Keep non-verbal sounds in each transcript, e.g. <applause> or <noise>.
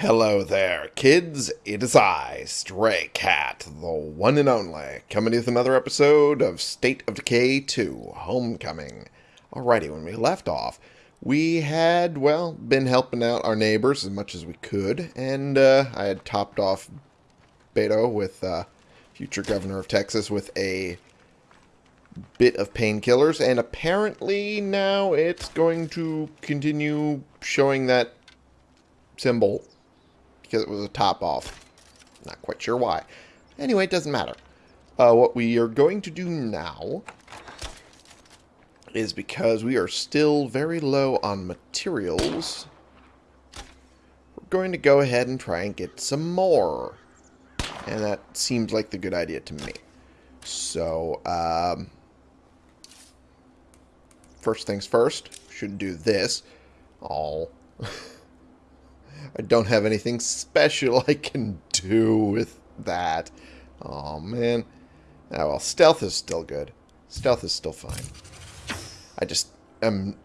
Hello there, kids. It is I, Stray Cat, the one and only, coming with another episode of State of Decay 2 Homecoming. Alrighty, when we left off, we had, well, been helping out our neighbors as much as we could, and uh, I had topped off Beto with uh, future governor of Texas with a bit of painkillers, and apparently now it's going to continue showing that symbol because it was a top off. Not quite sure why. Anyway, it doesn't matter. Uh, what we are going to do now is because we are still very low on materials, we're going to go ahead and try and get some more. And that seems like the good idea to me. So, um, first things first, should do this. All. <laughs> I don't have anything special <laughs> I can do with that. Oh, man. Oh, well, stealth is still good. Stealth is still fine. I just am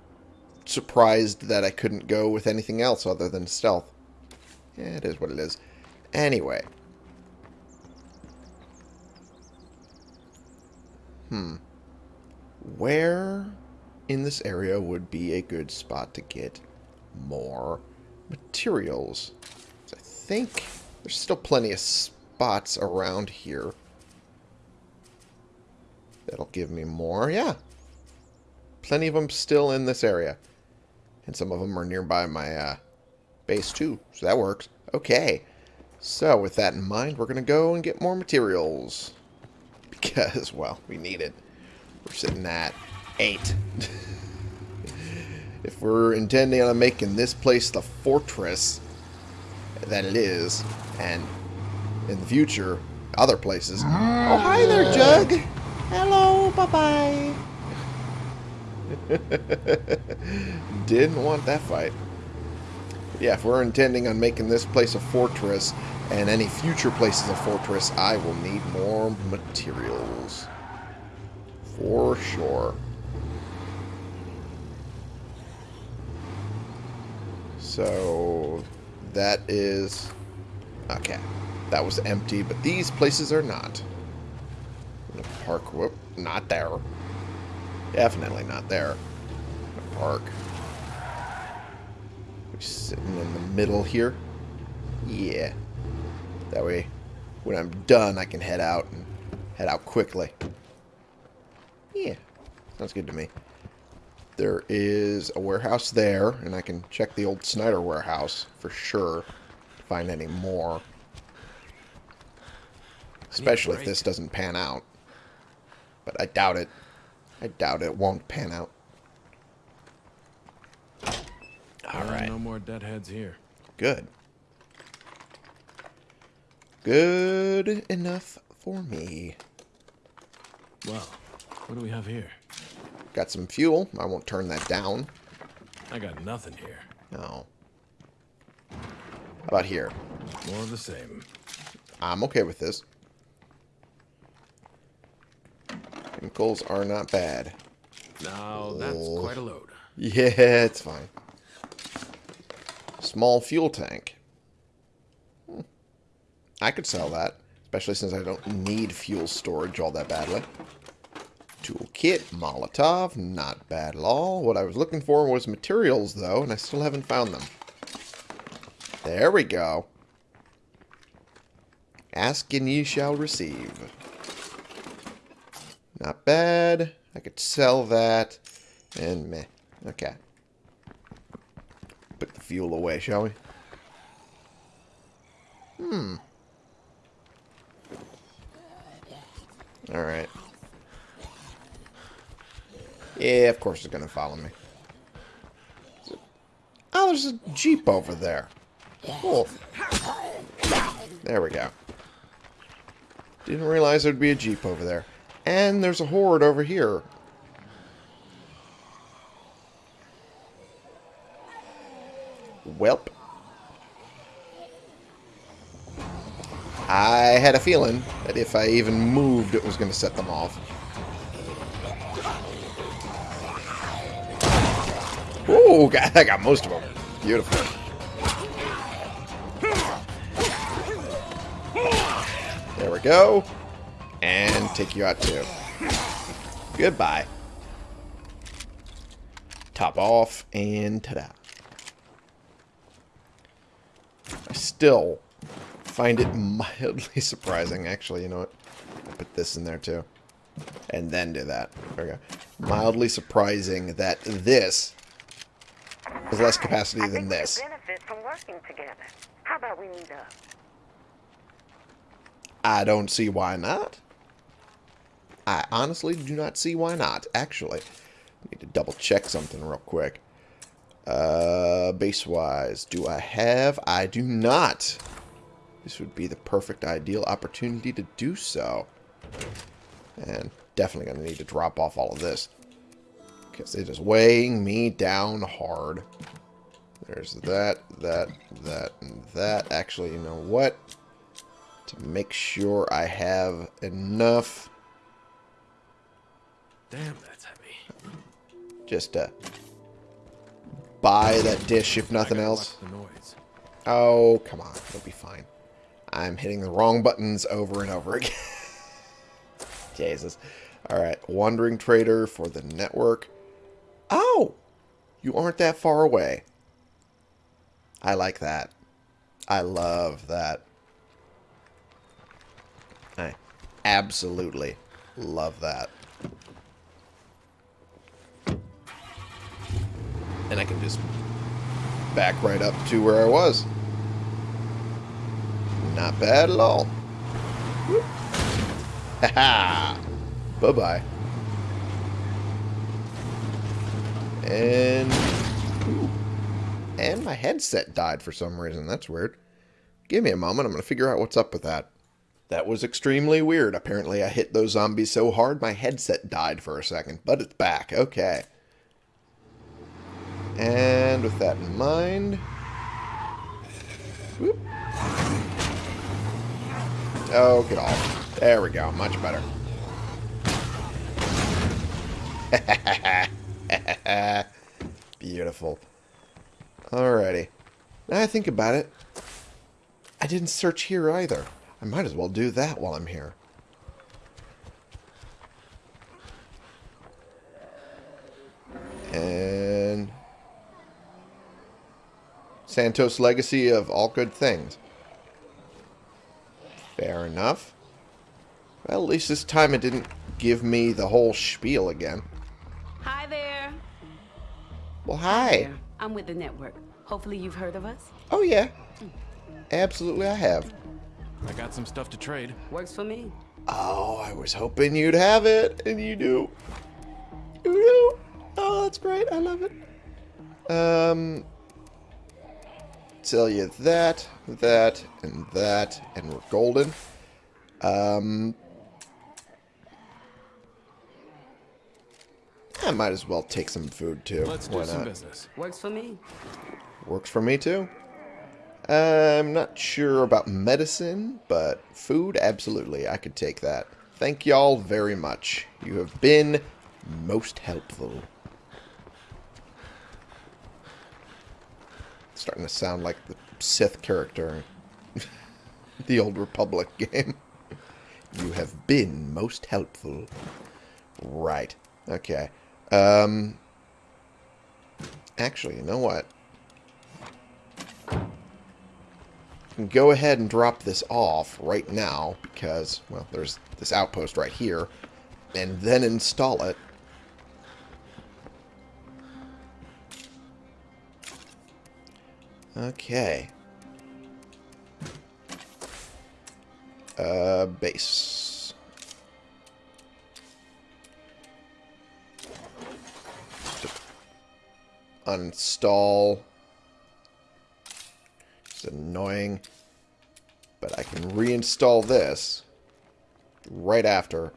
surprised that I couldn't go with anything else other than stealth. Yeah, it is what it is. Anyway. Hmm. Where in this area would be a good spot to get more materials. So I think there's still plenty of spots around here. That'll give me more. Yeah. Plenty of them still in this area. And some of them are nearby my uh, base too. So that works. Okay. So with that in mind, we're going to go and get more materials. <laughs> Because, well, we need it. We're sitting at eight. <laughs> if we're intending on making this place the fortress that it is, and in the future, other places. Oh, hi there, Jug. Hello, bye-bye. <laughs> Didn't want that fight. Yeah, if we're intending on making this place a fortress, and any future places a fortress, I will need more materials. For sure. So that is okay. That was empty, but these places are not. Park, whoop, not there. Definitely not there. The park. We're sitting in the middle here. Yeah. That way, when I'm done, I can head out and head out quickly. Yeah, sounds good to me. There is a warehouse there, and I can check the old Snyder warehouse for sure to find any more. Especially if this doesn't pan out. But I doubt it. I doubt it won't pan out. Alright. No more deadheads here. Good. Good enough for me. Well, what do we have here? Got some fuel. I won't turn that down. I got nothing here. No. How about here? More of the same. I'm okay with this. Chemicals are not bad. Now, that's Oh. quite a load. Yeah, it's fine. Small fuel tank. Hmm. I could sell that, especially since I don't need fuel storage all that badly. Toolkit, Molotov, not bad at all. What I was looking for was materials, though, and I still haven't found them. There we go. Ask and ye shall receive. Not bad. I could sell that. And meh. Okay. Put the fuel away, shall we? Hmm. Alright. Yeah, of course it's going to follow me. Oh, there's a Jeep over there. Cool. There we go. Didn't realize there'd be a Jeep over there. And there's a horde over here. Welp. I had a feeling that if I even moved, it was going to set them off. Oh, God, <laughs> I got most of them. Beautiful. There we go. And take you out too. Goodbye. Top off, and ta-da. I still find it <laughs> mildly surprising. Actually, you know what? I'll put this in there too. And then do that. There we go. Mildly surprising that this has less capacity than this. benefit from working together. How about we meet up? I don't see why not. I honestly do not see why not, actually. Need to double check something real quick. Uh, base-wise, do I have? I do not. This would be the perfect ideal opportunity to do so. And definitely going to need to drop off all of this. Because it is weighing me down hard. There's that, that, that, and that. Actually, you know what? To make sure I have enough Damn, that's heavy. just to buy that dish, if nothing else. watch The noise. Oh, come on. It'll be fine. I'm hitting the wrong buttons over and over <laughs> again. Jesus. Alright, Wandering Trader for the network. Oh! You aren't that far away. I like that. I love that. I absolutely love that. And I can just back right up to where I was. Not bad at all. <laughs> Haha. Bye-bye. And... And my headset died for some reason. That's weird. Give me a moment. I'm going to figure out what's up with that. That was extremely weird. Apparently I hit those zombies so hard my headset died for a second. But it's back. Okay. And with that in mind... Whoop. Oh, get off. There we go. Much better. <laughs> <laughs> Beautiful. Alrighty. Now I think about it, I didn't search here either. I might as well do that while I'm here. And... Santos Legacy of All Good Things. Fair enough. Well, at least this time it didn't give me the whole spiel again. Hi there. Well, hi. There. I'm with the network. Hopefully you've heard of us. Oh, yeah. Absolutely, I have. I got some stuff to trade. Works for me. Oh, I was hoping you'd have it, and you do. You do. Oh, that's great. I love it. Um, sell you that, that, and that, and we're golden. Um, I might as well take some food too. Let's do Why some not? business. Works for me. Works for me too. I'm not sure about medicine, but food, absolutely. I could take that. Thank y'all very much. You have been most helpful. It's Starting to sound like the Sith character in <laughs> the Old Republic game. You have been most helpful. Right. Okay. Um. Actually, you know what? go ahead and drop this off right now because, well, there's this outpost right here, and then install it. Okay. Uh, base. Uninstall. It's annoying. But I can reinstall this right after.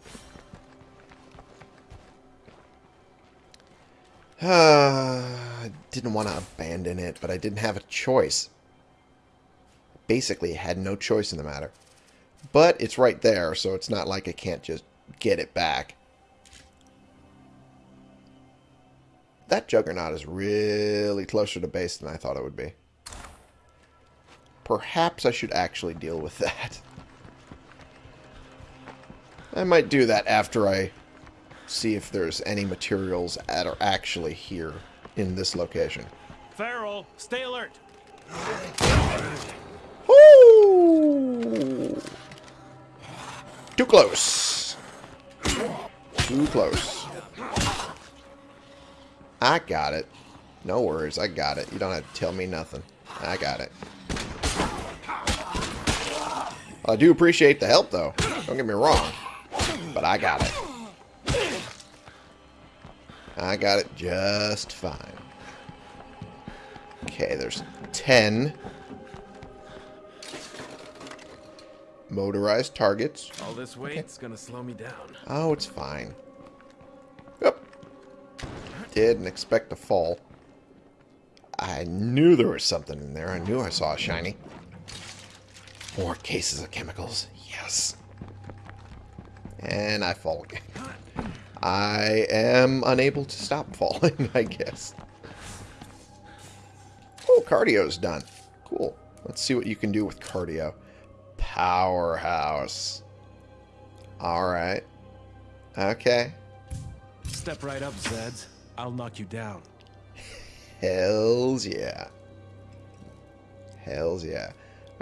<sighs> I didn't want to abandon it, but I didn't have a choice. Basically, had no choice in the matter. But it's right there, so it's not like I can't just get it back. That Juggernaut is really closer to base than I thought it would be. Perhaps I should actually deal with that. I might do that after I see if there's any materials that are actually here in this location. Farrell, stay alert. Woo! Too close. Too close. I got it. No worries, I got it. You don't have to tell me nothing. I got it. I do appreciate the help, though. Don't get me wrong. But I got it. I got it just fine. Okay, there's 10 motorized targets. All this weight's gonna slow me down. Oh, it's fine. Yep. Didn't expect to fall. I knew there was something in there. I knew I saw a shiny. More cases of chemicals. Yes. And I fall again. I am unable to stop falling, <laughs> I guess. Oh, cardio's done. Cool. Let's see what you can do with cardio. Powerhouse. Alright. Okay. Step right up, Zeds. I'll knock you down. Hells yeah. Hells yeah.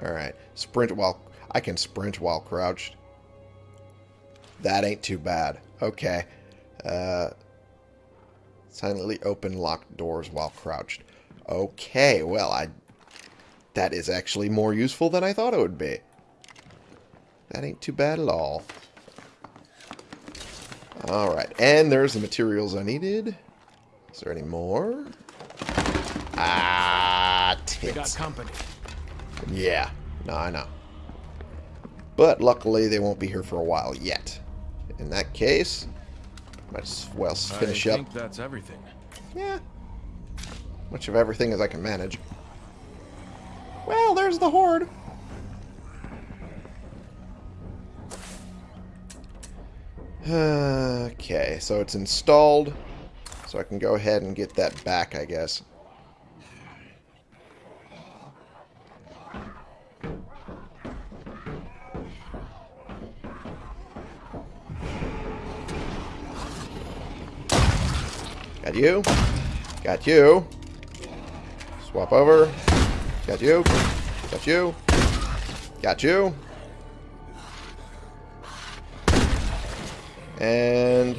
Alright. Sprint while... I can sprint while crouched. That ain't too bad. Okay. Uh, silently open locked doors while crouched. Okay, well, I... That is actually more useful than I thought it would be. That ain't too bad at all. Alright, and there's the materials I needed. Is there any more? Ah, We got company. Yeah, no, I know. But luckily, they won't be here for a while yet. In that case, might as well finish I up. think that's everything. Yeah. Much of everything as I can manage. Well, there's the horde. <sighs> Okay, so it's installed. So I can go ahead and get that back, I guess. Got you. Got you. Swap over. Got you. Got you. Got you. And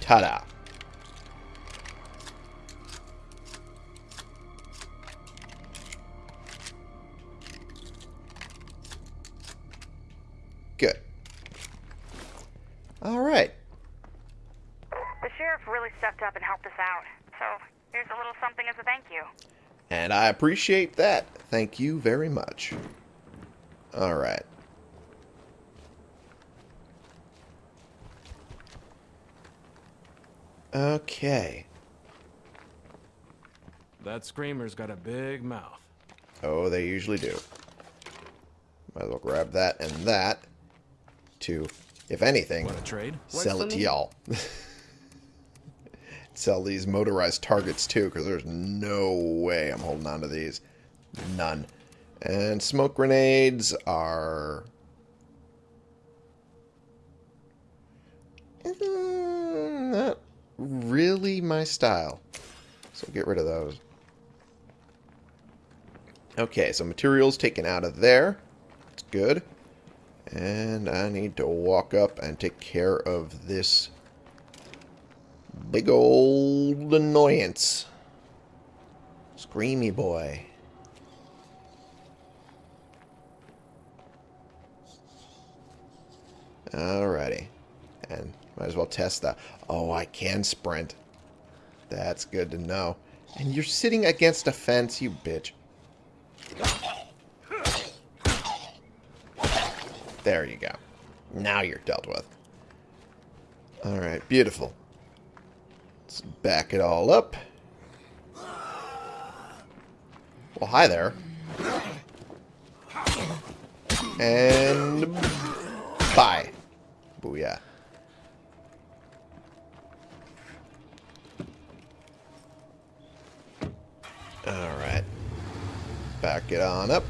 ta-da. Really stepped up and helped us out. So here's a little something as a thank you. And I appreciate that. Thank you very much. All right. Okay. That screamer's got a big mouth. Oh, they usually do. Might as well grab that and that to, if anything, trade? sell for it to y'all. <laughs> sell these motorized targets too, because there's no way I'm holding on to these. None. And smoke grenades are... Not really my style. So get rid of those. Okay, so materials taken out of there. That's good. And I need to walk up and take care of this big old annoyance. Screamy boy. Alrighty. And might as well test that. Oh, I can sprint. That's good to know. And you're sitting against a fence, you bitch. There you go. Now you're dealt with. Alright, beautiful. Let's back it all up. Well, hi there. And bye. Booyah. Alright. Back it on up.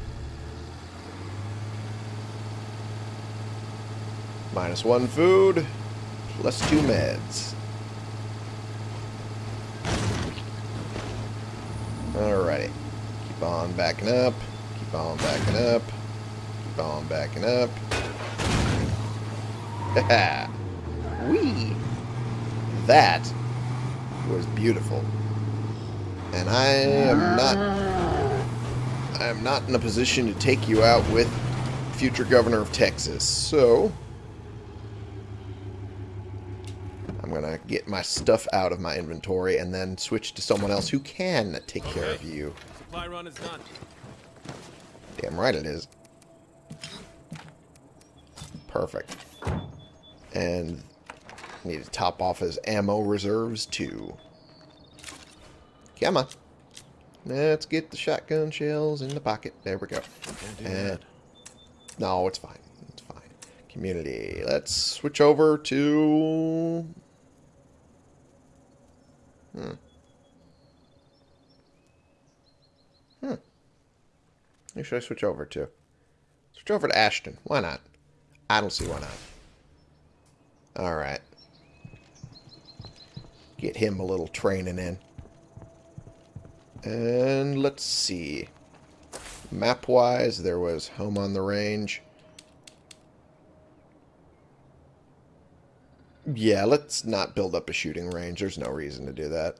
Minus one food, plus two meds. Alrighty. Keep on backing up. Keep on backing up. Keep on backing up. <laughs> Wee! That was beautiful. And I am not I am not in a position to take you out with future governor of Texas. So I'm going to get my stuff out of my inventory and then switch to someone else who can take care of you. Supply run is done. Damn right it is. Perfect. And need to top off his ammo reserves too. Come on. Let's get the shotgun shells in the pocket. There we go. And that. no, it's fine. It's fine. Community. Let's switch over to. Hmm. Hmm. Who should I switch over to? Switch over to Ashton. Why not? I don't see why not. Alright. Get him a little training in. And let's see. Map-wise, there was Home on the Range. Yeah, let's not build up a shooting range. There's no reason to do that.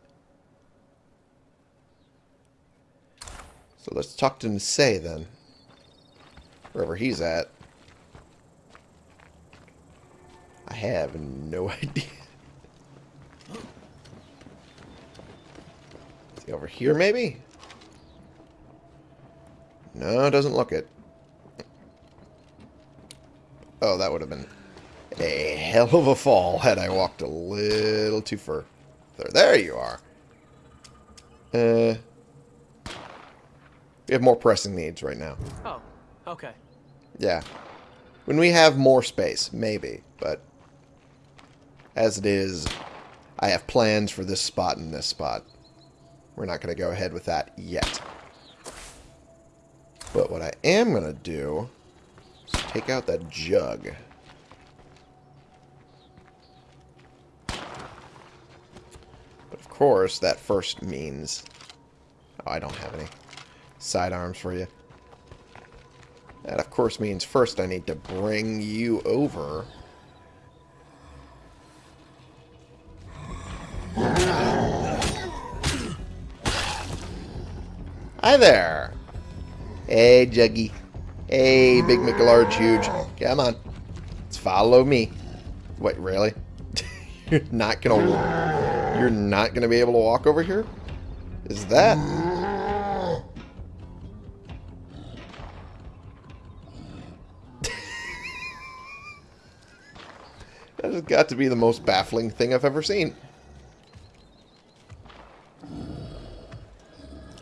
So let's talk to Nisei then. Wherever he's at. I have no <laughs> idea. Is he over here, maybe? No, doesn't look it. Oh, that would have been a hell of a fall had I walked a little too far. There, there you are. Uh, we have more pressing needs right now. Oh, okay. Yeah. When we have more space, maybe. But as it is, I have plans for this spot and this spot. We're not going to go ahead with that yet. But what I am going to do is take out that jug. But of course, that first means... Oh, I don't have any sidearms for you. That, of course, means first I need to bring you over. Hi there. Hey, Juggy. Hey, Big McLarge Huge. Come on. Let's follow me. Wait, really? <laughs> you're not gonna... You're not gonna be able to walk over here? Is that... <laughs> That has got to be the most baffling thing I've ever seen.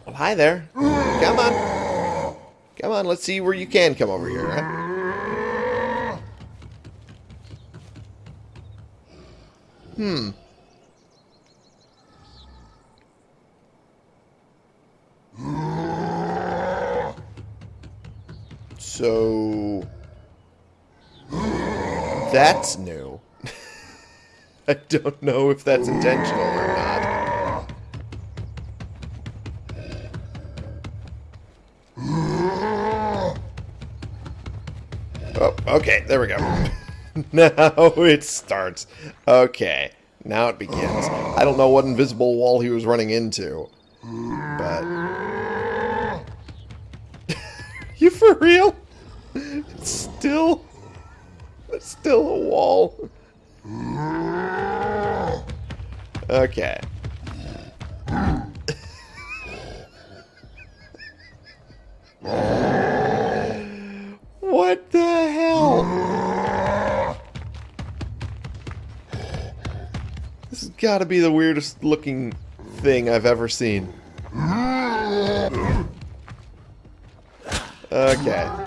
Well, hi there. Come on. Come on, let's see where you can come over here. Hmm. So... That's new. <laughs> I don't know if that's intentional or not. Oh, okay, there we go. <laughs> now it starts. Okay, now it begins. I don't know what invisible wall he was running into, but... <laughs> you for real? Still... It's still a wall. Okay. what the hell? This has got to be the weirdest looking thing I've ever seen. Okay.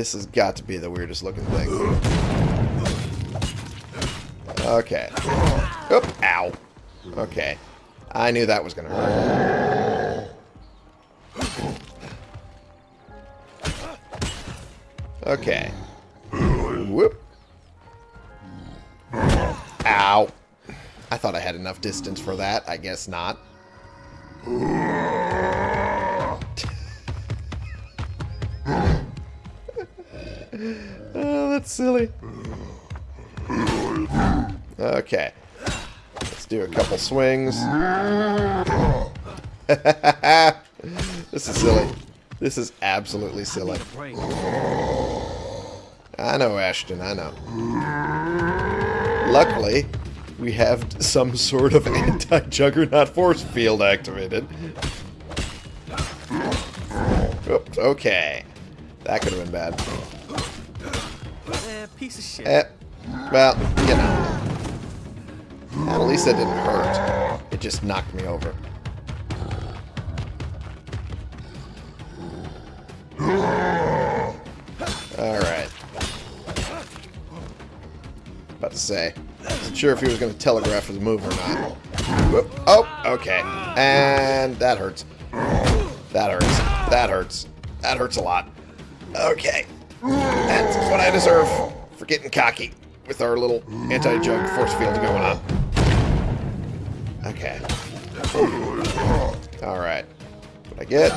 This has got to be the weirdest looking thing. Okay. Oop, ow. Okay. I knew that was going to hurt. Okay. Whoop. Ow. I thought I had enough distance for that. I guess not. Silly. Okay. Let's do a couple swings. <laughs> this is silly. This is absolutely silly. I know, Ashton, I know. Luckily, we have some sort of <laughs> anti-juggernaut force field activated. Oops, okay. That could have been bad. Piece of shit. Eh, well, you know. At least that didn't hurt. It just knocked me over. Alright. About to say. Wasn't sure if he was going to telegraph his move or not. Whoop. Oh, okay. And that hurts. That hurts. That hurts. That hurts a lot. Okay. That's what I deserve getting cocky with our little anti-jug force field going on. Okay. Alright. What I get?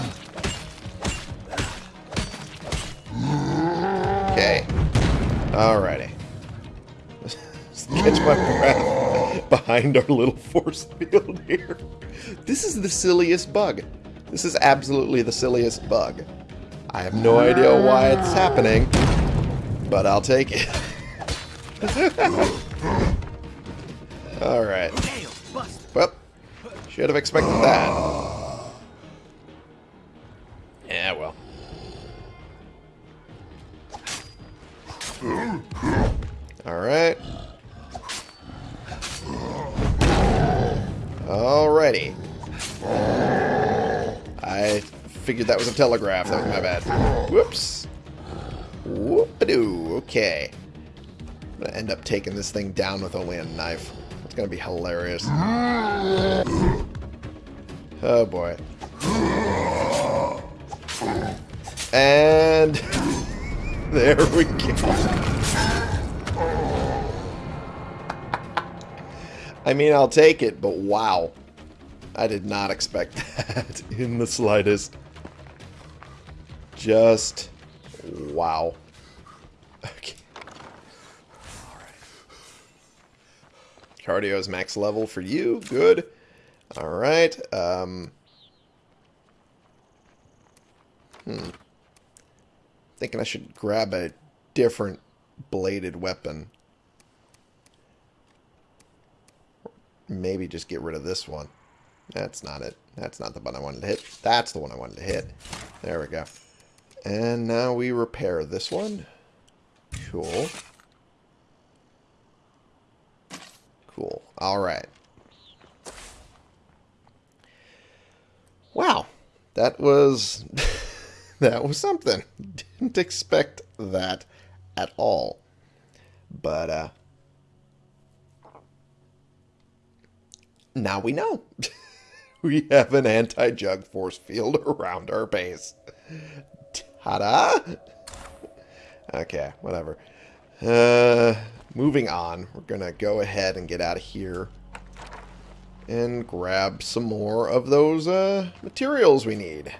Okay. Alrighty. Catch <laughs> my breath behind our little force field here. This is the silliest bug. This is absolutely the silliest bug. I have no idea why it's happening, but I'll take it. Alright. Well, should have expected that. Yeah, well. Alright. Alrighty. I figured that was a telegraph. That was my bad. Whoops. Whoop-a-doo. Okay. I'm gonna end up taking this thing down with only a knife. It's gonna be hilarious. Oh boy. And <laughs> there we go. I mean, I'll take it, but wow. I did not expect <laughs> that in the slightest. Just wow. Okay. Alright. Cardio is max level for you. Good. All right. Um, hmm. Thinking I should grab a different bladed weapon. Maybe just get rid of this one. That's not it. That's not the one I wanted to hit. That's the one I wanted to hit. There we go. And now we repair this one. Cool. Cool. All right. Wow. That was <laughs> that was something. Didn't expect that at all. But uh now we know. <laughs> we have an anti-jug force field around our base. Ta-da! Okay, whatever. Uh, moving on. We're gonna go ahead and get out of here. And grab some more of those uh, materials we need.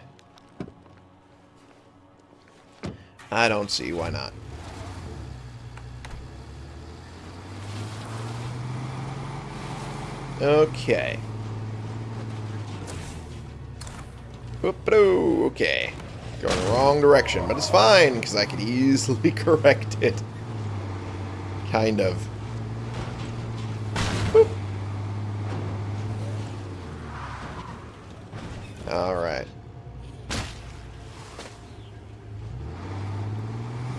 I don't see why not. Okay. Whoop-a-doo. Okay. Going the wrong direction, but it's fine, because I could easily <laughs> correct it. Kind of. Boop. Alright.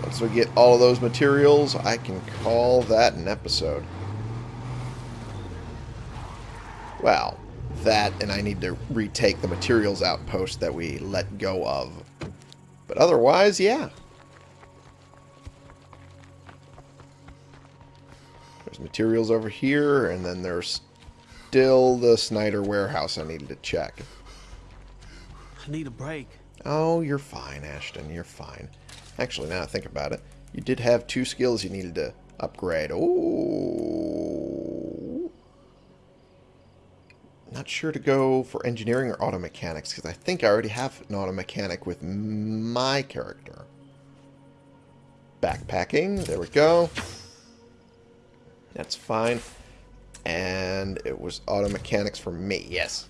Once we get all of those materials, I can call that an episode. Well, that and I need to retake the materials outpost that we let go of. But otherwise, yeah. There's materials over here, and then there's still the Snyder warehouse I needed to check. I need a break. Oh, you're fine, Ashton. You're fine. Actually, now I think about it, you did have two skills you needed to upgrade. Ooh. Not sure to go for engineering or auto mechanics because I think I already have an auto mechanic with my character. Backpacking. There we go. That's fine. And it was auto mechanics for me. Yes.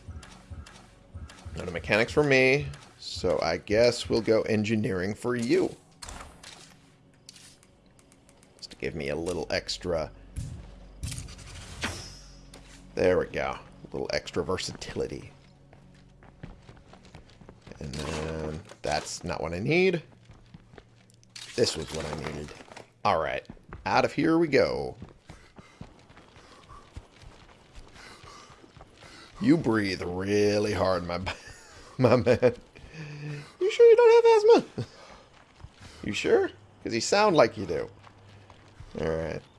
Auto mechanics for me. So I guess we'll go engineering for you. Just to give me a little extra... There we go. Little extra versatility. And then that's not what I need. This was what I needed. Alright. Out of here we go. You breathe really hard, my <laughs> my man. You sure you don't have asthma? You sure? Because you sound like you do. Alright. Put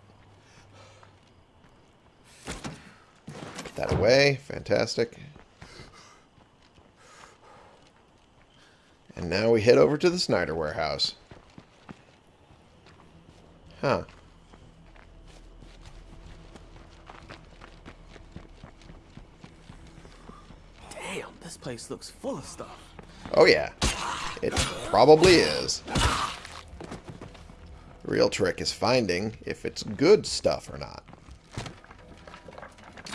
that away. Fantastic. And now we head over to the Snyder warehouse. Huh. Damn, this place looks full of stuff. Oh yeah. It probably is. The real trick is finding if it's good stuff or not.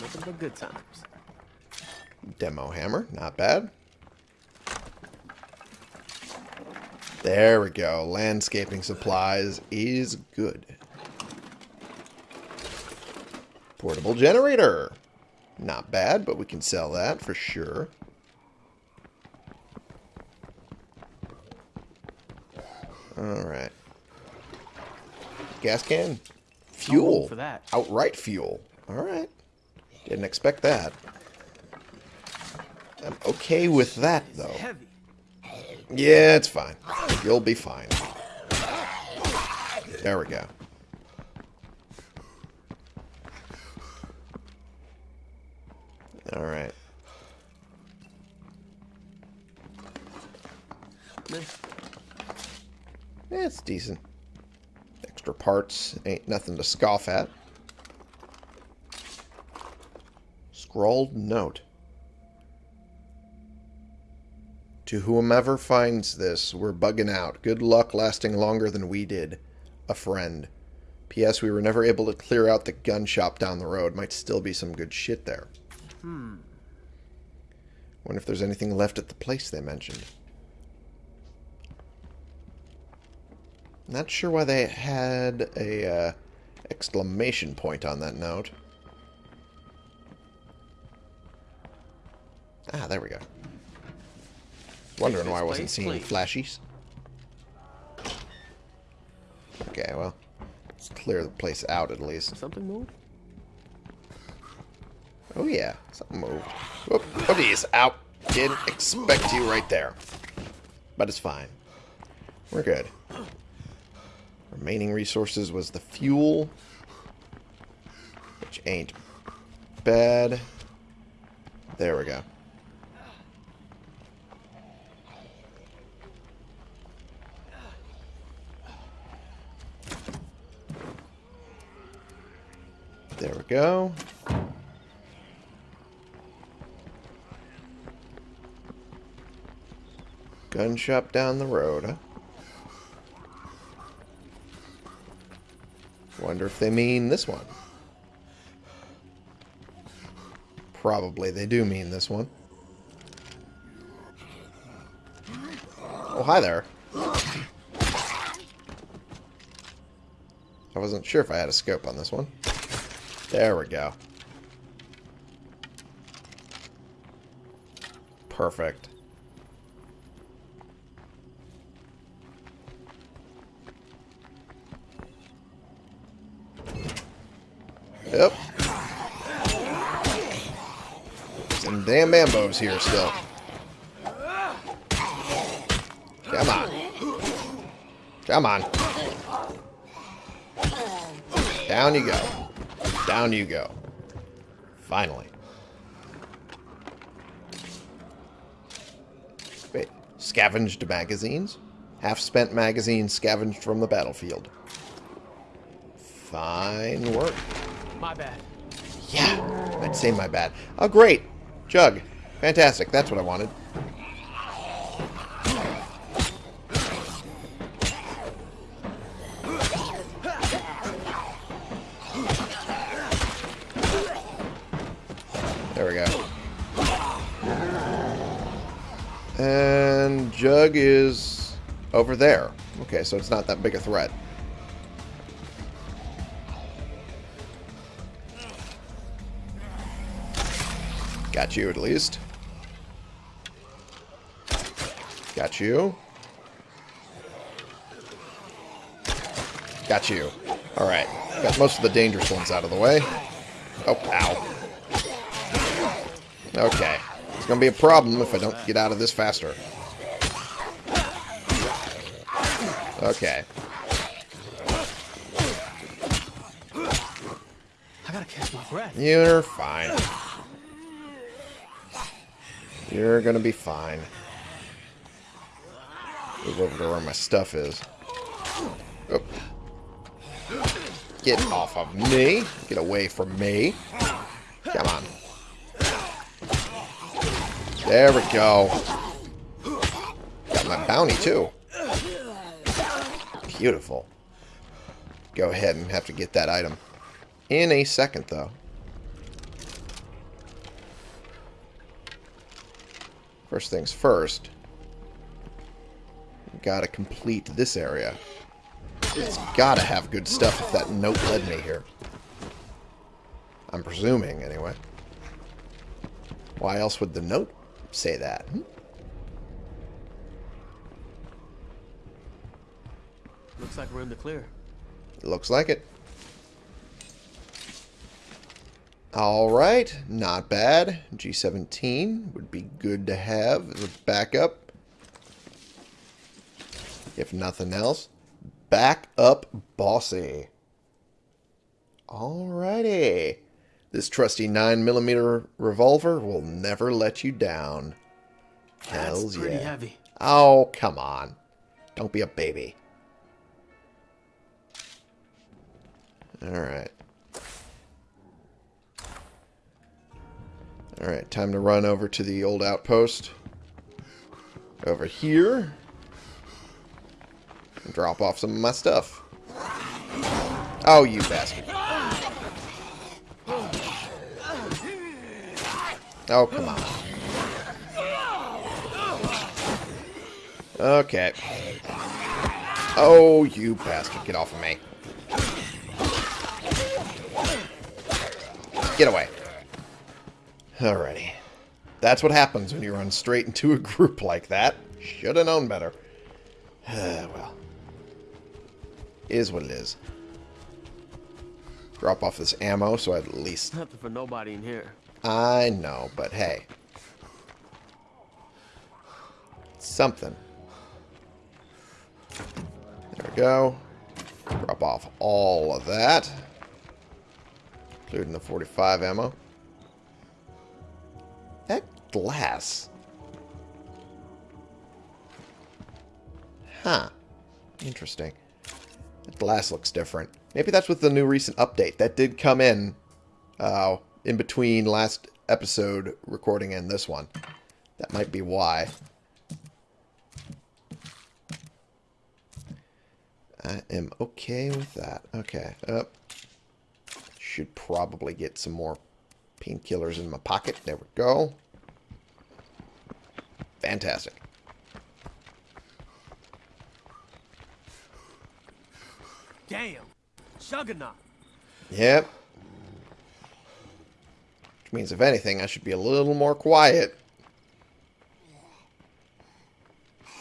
Nothing but good times. Demo hammer, not bad. There we go. Landscaping supplies is good. Portable generator. Not bad, but we can sell that for sure. Alright. Gas can. Fuel. for that. Outright fuel. Alright. Didn't expect that. I'm okay with that, though. Yeah, it's fine. You'll be fine. There we go. Alright. Yeah, it's decent. Extra parts ain't nothing to scoff at. Scrawled note. To whomever finds this, we're bugging out. Good luck lasting longer than we did. A friend. P.S. We were never able to clear out the gun shop down the road. Might still be some good shit there. Hmm. Wonder if there's anything left at the place they mentioned. Not sure why they had a uh, exclamation point on that note. Ah, there we go. Wondering why I wasn't place seeing clean. flashies. Okay, well, let's clear the place out at least. Something moved? Oh yeah, something moved. Whoop, oh geez, out. Didn't expect you right there. But it's fine. We're good. Remaining resources was the fuel. Which ain't bad. There we go. There we go. Gun shop down the road, huh? Wonder if they mean this one. Probably they do mean this one. Oh, hi there. I wasn't sure if I had a scope on this one. There we go. Perfect. Yep. Some damn bambos here still. Come on. Come on. Down you go. Down you go. Finally. Wait, scavenged magazines? Half-spent magazines scavenged from the battlefield. Fine work. My bad. Yeah, I'd say my bad. Oh, great. Jug. Fantastic. That's what I wanted. There we go. And Jug is over there. Okay, so it's not that big a threat. Got you at least. Got you. Got you. Alright. Got most of the dangerous ones out of the way. Oh, ow. Okay. It's going to be a problem if I don't get out of this faster. Okay. I gotta catch my breath. You're fine. You're gonna be fine. Move over to where my stuff is. Oh. Get off of me. Get away from me. Come on. There we go. Got my bounty, too. Beautiful. Go ahead and have to get that item. In a second, though. First things first. Gotta complete this area. It's gotta have good stuff if that note led me here. I'm presuming, anyway. Why else would the note say that? Looks like we're in the clear. Looks like it. Alright, not bad. G17 would be good to have as a backup. If nothing else. Backup bossy. Alrighty. This trusty 9mm revolver will never let you down. Hells That's pretty yeah. heavy. Oh, come on. Don't be a baby. Alright. Alright, time to run over to the old outpost. Over here. And drop off some of my stuff. Oh, you bastard. Oh, come on. Okay. Oh, you bastard. Get off of me. Get away. Alrighty. That's what happens when you run straight into a <laughs> group like that. Should have known better. <sighs> well. Is what it is. Drop off this ammo so I at least... Nothing for nobody in here. I know, but hey. Something. There we go. Drop off all of that. Including the 45 ammo. That glass. Huh. Interesting. That glass looks different. Maybe that's with the new recent update. That did come in uh, in between last episode recording and this one. That might be why. I am okay with that. Okay. Uh, should probably get some more painkillers in my pocket. There we go. Fantastic. Damn. Juggernaut. Yep. Which means, if anything, I should be a little more quiet.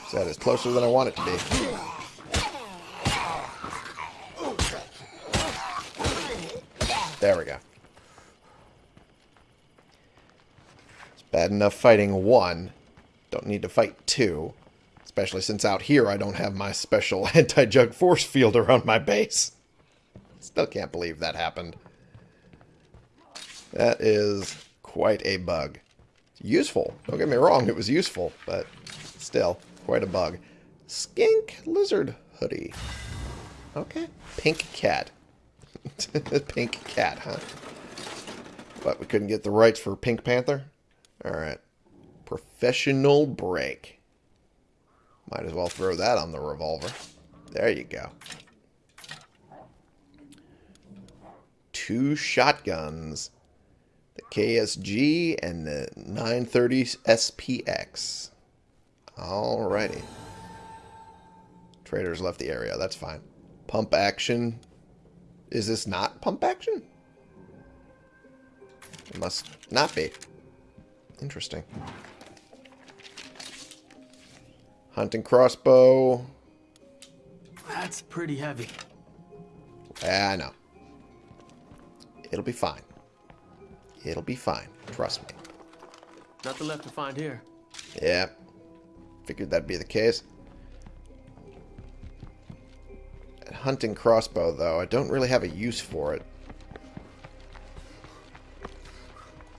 So that is closer than I want it to be. There we go. It's bad enough fighting one. Don't need to fight two. Especially since out here I don't have my special <laughs> anti-jug force field around my base. Still can't believe that happened. That is quite a bug. Useful. Don't get me wrong, it was useful, but still. quite a bug. Skink lizard hoodie. Okay. Pink cat. <laughs> Pink cat, huh? But we couldn't get the rights for Pink Panther? Alright. Professional brake. Might as well throw that on the revolver. There you go. Two shotguns. KSG and the 930 SPX. Alrighty. Traders left the area. That's fine. Pump action. Is this not pump action? It must not be. Interesting. Hunting crossbow. That's pretty heavy. Yeah, I know. It'll be fine. It'll be fine. Trust me. Nothing left to find here. Yeah. Figured that'd be the case. Hunting crossbow, though, I don't really have a use for it.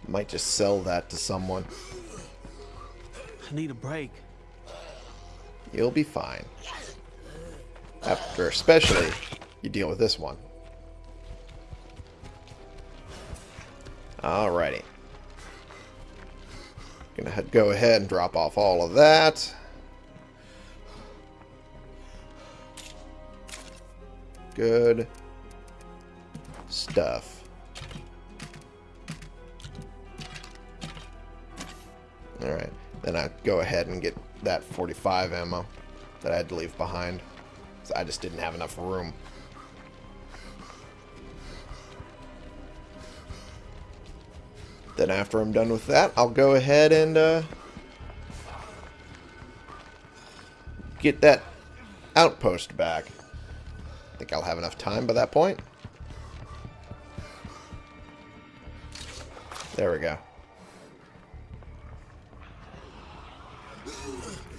Might just sell that to someone. I need a break. You'll be fine. After, especially, you deal with this one. Alrighty. Gonna go ahead and drop off all of that. Good stuff. Alright. Then I go ahead and get that 45 ammo that I had to leave behind. I just didn't have enough room. Then after I'm done with that, I'll go ahead and uh, get that outpost back. I think I'll have enough time by that point. There we go.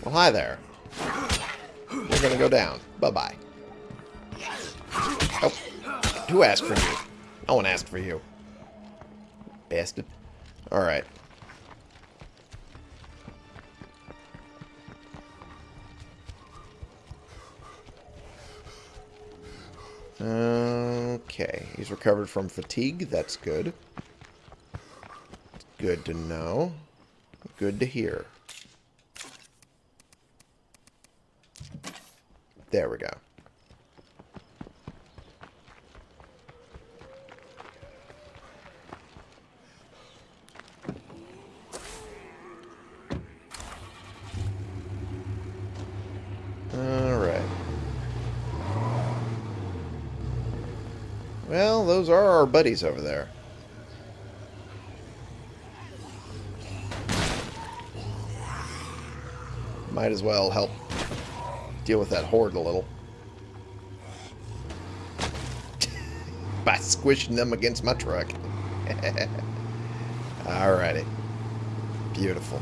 Well, hi there. We're gonna go down. Bye-bye. Oh. Who asked for you? No one asked for you. Bastard. Alright. Okay. He's recovered from fatigue. That's good. Good to know. Good to hear. There we go. Alright. Well, those are our buddies over there. Might as well help deal with that horde a little. <laughs> By squishing them against my truck. <laughs> Alrighty. Beautiful.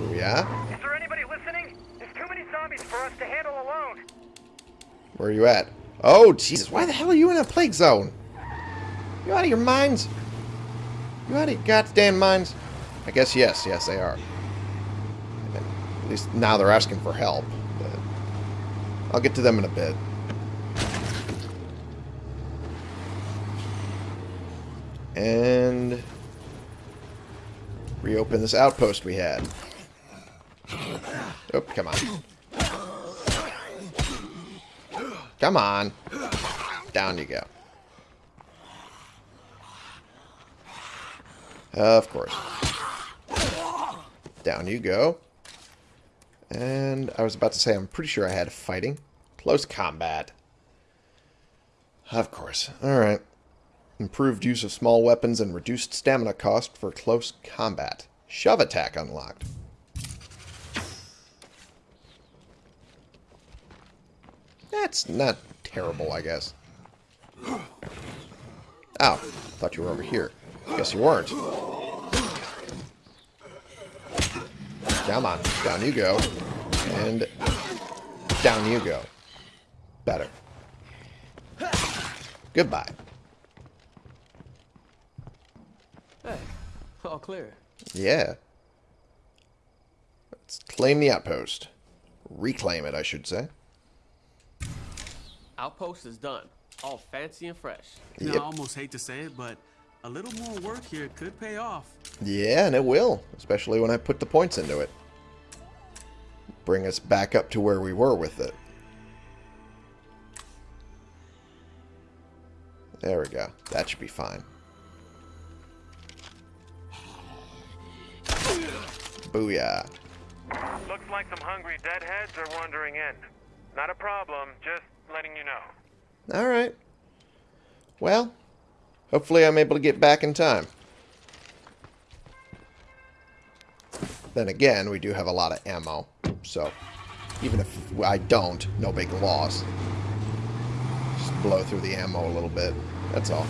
Are. Is there anybody listening? There's too many zombies for us to handle alone. Where are you at? Oh, Jesus. Why the hell are you in a plague zone? You out of your minds? You out of your goddamn minds? I guess yes. Yes, they are. At least now they're asking for help. But I'll get to them in a bit. And reopen this outpost we had. Oh, come on. Come on. Down you go. Of course. Down you go. And I was about to say, I'm pretty sure I had fighting. Close combat. Of course. Alright. Improved use of small weapons and reduced stamina cost for close combat. Shove attack unlocked. That's not terrible, I guess. Ow. Thought you were over here. Guess you weren't. Come on. Down you go. And down you go. Better. Goodbye. Hey, all clear. Yeah. Let's claim the outpost. Reclaim it, I should say. Outpost is done. All fancy and fresh. You know, Yep. I almost hate to say it, but a little more work here could pay off. Yeah, and it will, especially when I put the points into it. Bring us back up to where we were with it. There we go. That should be fine. Booyah. Looks like some hungry deadheads are wandering in. Not a problem, just letting you know. Alright. Well, hopefully I'm able to get back in time. Then again, we do have a lot of ammo, so even if I don't, no big loss. Just blow through the ammo a little bit, that's all.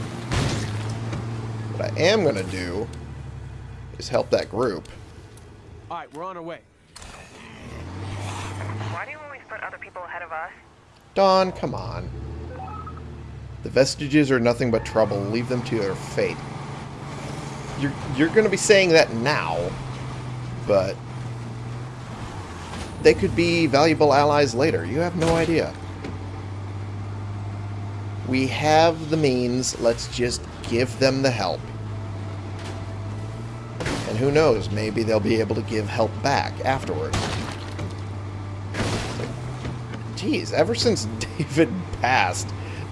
What I am going to do is help that group. All right, we're on our way. Why do you always put other people ahead of us? Dawn, come on. The vestiges are nothing but trouble. Leave them to their fate. You're you're going to be saying that now, but they could be valuable allies later. You have no idea. We have the means. Let's just give them the help. And who knows, maybe they'll be able to give help back afterwards. Jeez, ever since <laughs> David passed,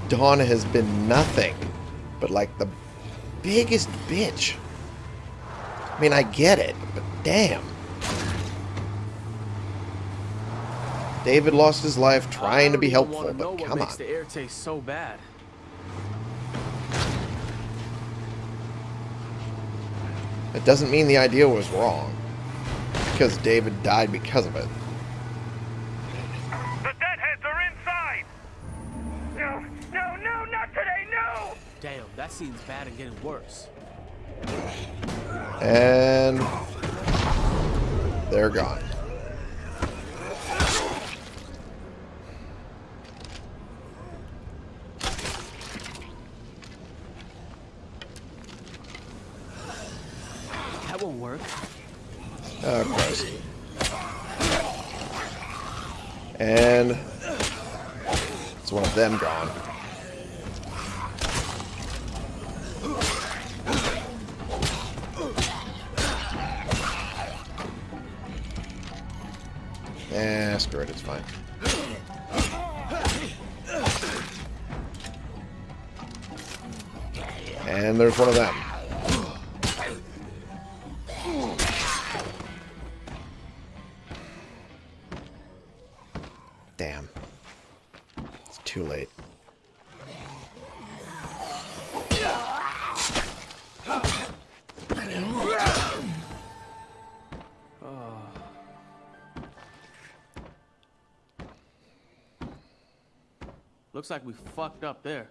Dawn has been nothing but like the biggest bitch. I mean, I get it, but damn. David lost his life trying to be I don't even helpful, but come on. the air taste so bad. It doesn't mean the idea was wrong. Because David died because of it. The deadheads are inside! No, no, no, not today, no! Damn, that seems bad and getting worse. And they're gone. That won't work. Oh, gross. And it's one of them gone. And there's one of them. Damn. It's too late. Looks like we fucked up there.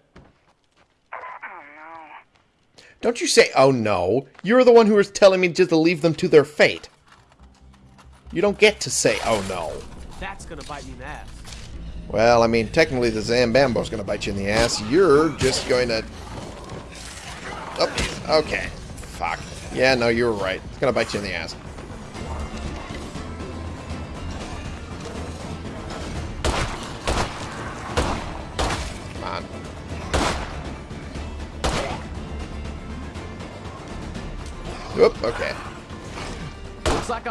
Don't you say, oh no. You're the one who was telling me just to leave them to their fate. You don't get to say, oh no. That's gonna bite me in the ass. Well, I mean, technically the Zambambo's going to bite you in the ass. You're just going to... Oh, okay. Fuck. Yeah, no, you were right. It's going to bite you in the ass.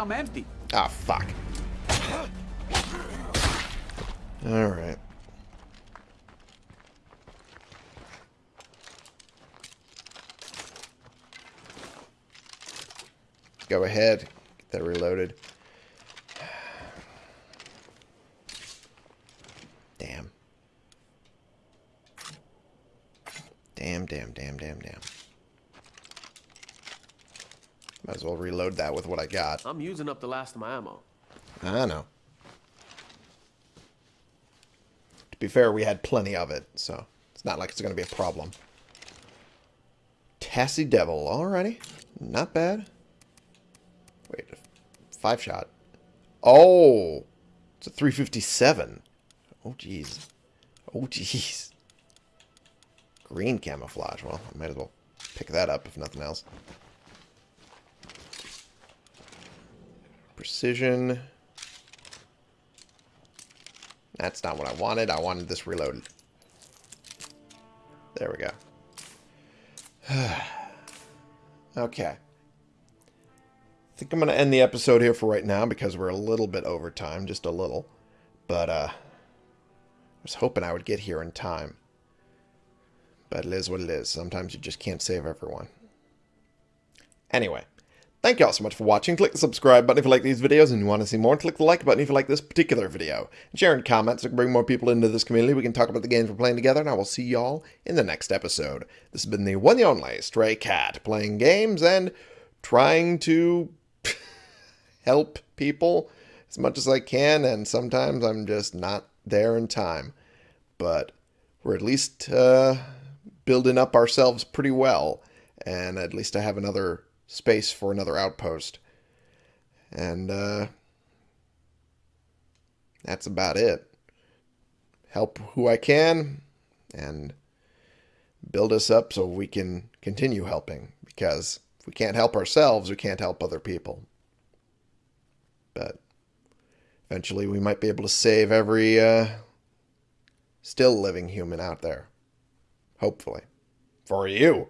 I'm empty. Ah, fuck. Alright. Go ahead. Get that reloaded. Damn. Damn, damn, damn, damn, damn. Might as well reload that with what I got. I'm using up the last of my ammo. I know. To be fair, we had plenty of it, so it's not like it's going to be a problem. Tassie Devil, alrighty. Not bad. Wait, five shot. Oh, it's a 357. Oh, jeez. Oh, jeez. Green camouflage. Well, I might as well pick that up if nothing else. Precision. That's not what I wanted. I wanted this reloaded. There we go. <sighs> okay. I think I'm going to end the episode here for right now because we're a little bit over time, just a little. But uh, I was hoping I would get here in time. But it is what it is. Sometimes you just can't save everyone. Anyway, thank you all so much for watching. Click the subscribe button if you like these videos and you want to see more. Click the like button if you like this particular video. And share in comments so we can bring more people into this community. We can talk about the games we're playing together, and I will see y'all in the next episode. This has been the one and only Stray Cat, playing games and trying to <laughs> help people as much as I can, and sometimes I'm just not there in time. But we're at least uh, building up ourselves pretty well, and at least I have another space for another outpost. And uh, that's about it. Help who I can, and build us up so we can continue helping. Because if we can't help ourselves, we can't help other people. But eventually we might be able to save every uh, still living human out there. Hopefully. For you.